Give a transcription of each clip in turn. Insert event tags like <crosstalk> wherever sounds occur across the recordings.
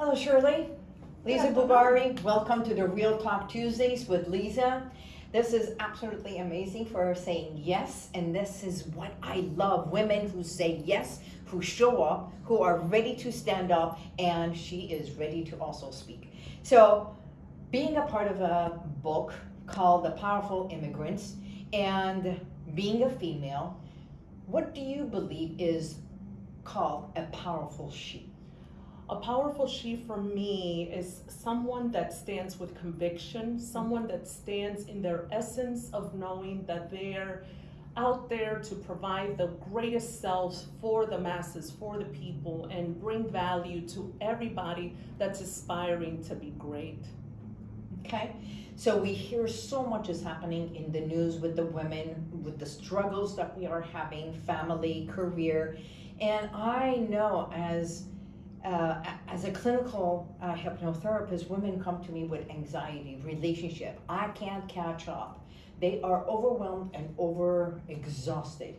Hello, Shirley. Lisa Yeah. Bubari. Welcome to the Real Talk Tuesdays with Lisa. This is absolutely amazing for saying yes, and this is what I love women who say yes, who show up, who are ready to stand up, and she is ready to also speak. So, being a part of a book called The Powerful Immigrants and being a female, what do you believe is called a powerful she? A powerful she for me is someone that stands with conviction, someone that stands in their essence of knowing that they're out there to provide the greatest selves for the masses, for the people, and bring value to everybody that's aspiring to be great. Okay, so we hear so much is happening in the news with the women, with the struggles that we are having, family, career, and I know as uh, as a clinical uh, hypnotherapist, women come to me with anxiety, relationship. I can't catch up. They are overwhelmed and over exhausted.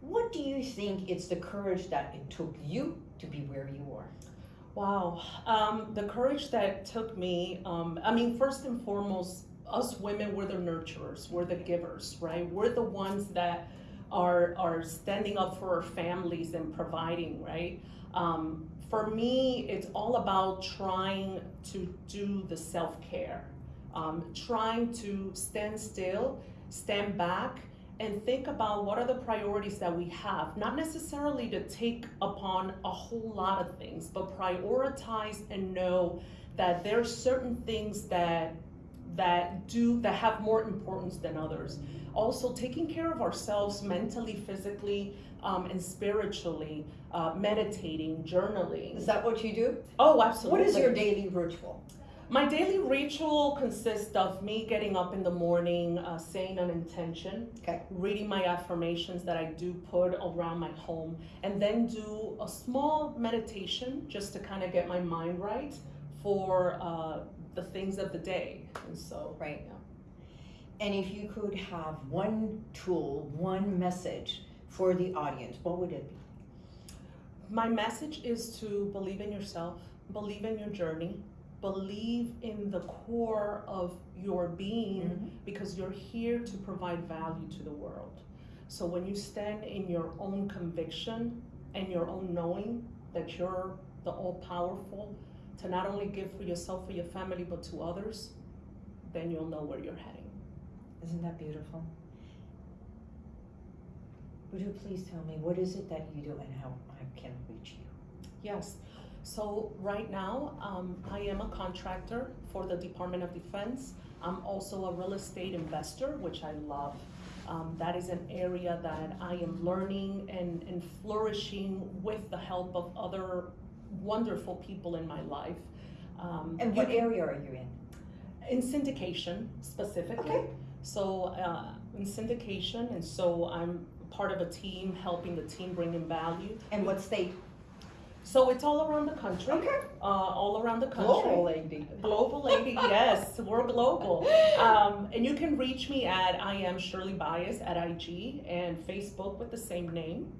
What do you think it's the courage that it took you to be where you are? Wow. Um, the courage that took me, um, I mean, first and foremost, us women, we're the nurturers, we're the givers, right? We're the ones that are, are standing up for our families and providing, right? Um, for me, it's all about trying to do the self care, um, trying to stand still, stand back, and think about what are the priorities that we have. Not necessarily to take upon a whole lot of things, but prioritize and know that there are certain things that that do that have more importance than others. Also, taking care of ourselves mentally, physically, um, and spiritually, uh, meditating, journaling. Is that what you do? Oh, absolutely. What is your daily ritual? My daily ritual consists of me getting up in the morning, uh, saying an intention, Okay. reading my affirmations that I do put around my home, and then do a small meditation just to kind of get my mind right for uh, the things of the day. And so, Right. yeah. And if you could have one tool, one message for the audience, what would it be? My message is to believe in yourself, believe in your journey, believe in the core of your being mm-hmm. because you're here to provide value to the world. So when you stand in your own conviction and your own knowing that you're the all powerful to not only give for yourself, for your family, but to others, then you'll know where you're heading. Isn't that beautiful? Would you please tell me what is it that you do and how I can reach you? Yes. So right now, um, I am a contractor for the Department of Defense. I'm also a real estate investor, which I love. Um, that is an area that I am learning and, and flourishing with the help of other wonderful people in my life. Um, And what can- area are you in? in syndication specifically. Okay. So uh, in syndication, and so I'm part of a team helping the team bring in value. And what state? So it's all around the country. Okay. Uh, all around the country. Global lady. Global lady, <laughs> yes, we're global. Um, and you can reach me at I am Shirley Bias at IG and Facebook with the same name.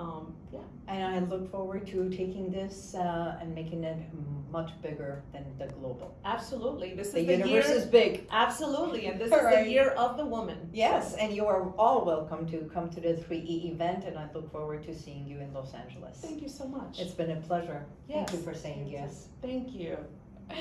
Um, yeah. And I look forward to taking this uh, and making it much bigger than the global. Absolutely. This is The the, universe year. is big. Absolutely, and this All <laughs> is the year of the woman. Yes, and you are all welcome to come to the 3E event, and I look forward to seeing you in Los Angeles. Thank you so much. It's been a pleasure. Thank you Yes. for saying yes. Thank you. <laughs>